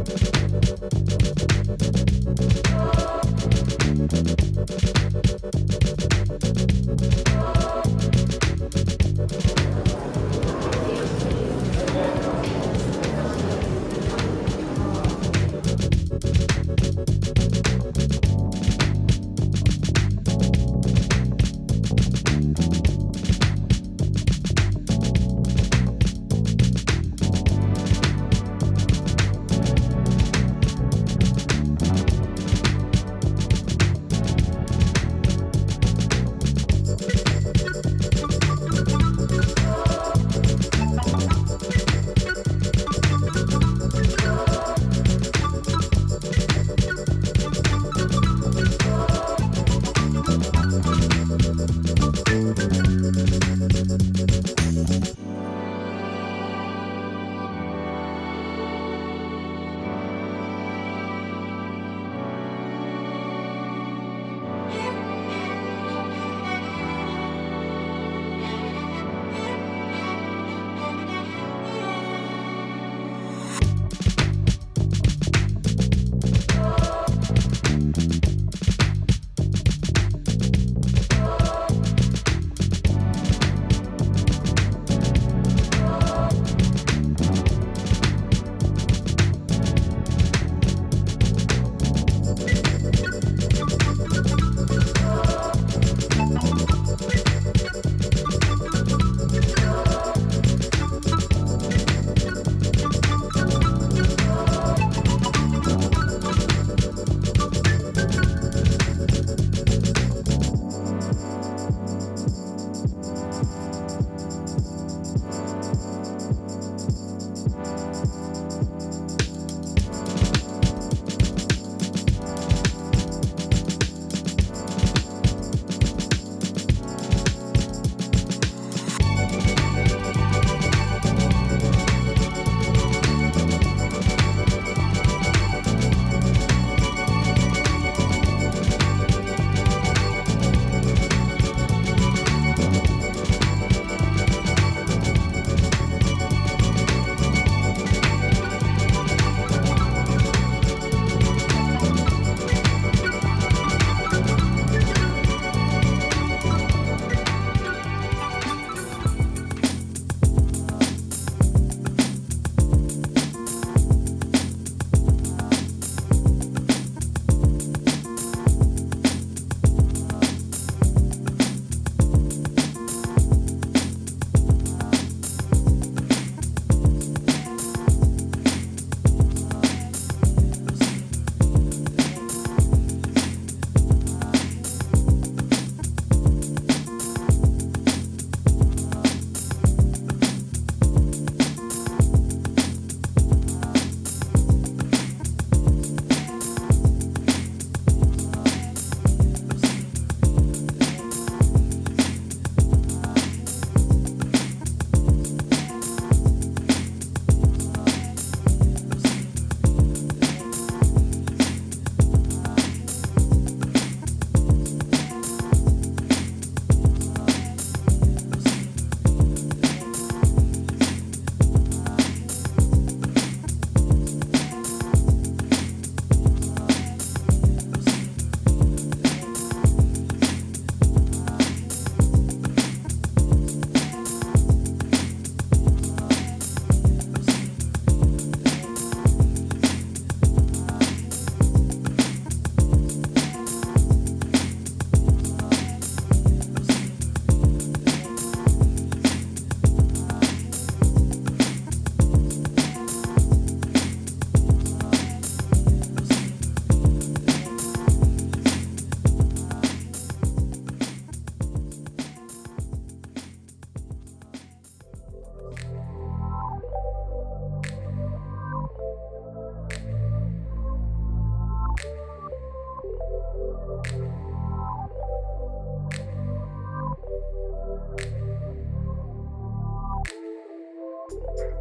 Música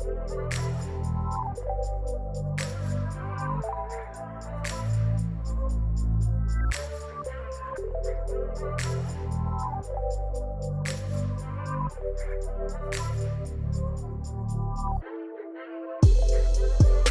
We'll be right back.